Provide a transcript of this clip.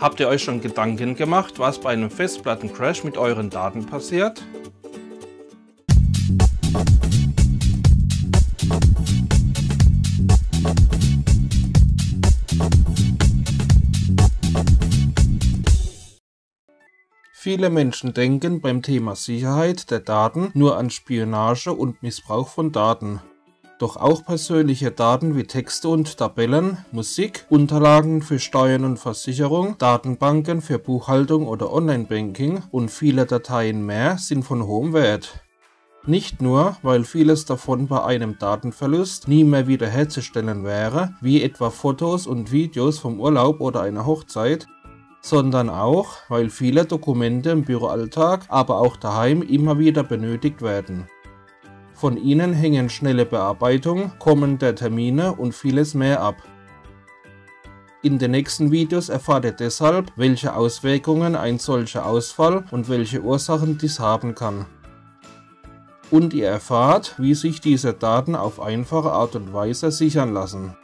Habt ihr euch schon Gedanken gemacht, was bei einem Festplattencrash mit euren Daten passiert? Viele Menschen denken beim Thema Sicherheit der Daten nur an Spionage und Missbrauch von Daten. Doch auch persönliche Daten wie Texte und Tabellen, Musik, Unterlagen für Steuern und Versicherung, Datenbanken für Buchhaltung oder Online-Banking und viele Dateien mehr sind von hohem Wert. Nicht nur, weil vieles davon bei einem Datenverlust nie mehr wiederherzustellen wäre, wie etwa Fotos und Videos vom Urlaub oder einer Hochzeit, sondern auch, weil viele Dokumente im Büroalltag, aber auch daheim immer wieder benötigt werden. Von ihnen hängen schnelle Bearbeitung, Kommen der Termine und vieles mehr ab. In den nächsten Videos erfahrt ihr deshalb, welche Auswirkungen ein solcher Ausfall und welche Ursachen dies haben kann. Und ihr erfahrt, wie sich diese Daten auf einfache Art und Weise sichern lassen.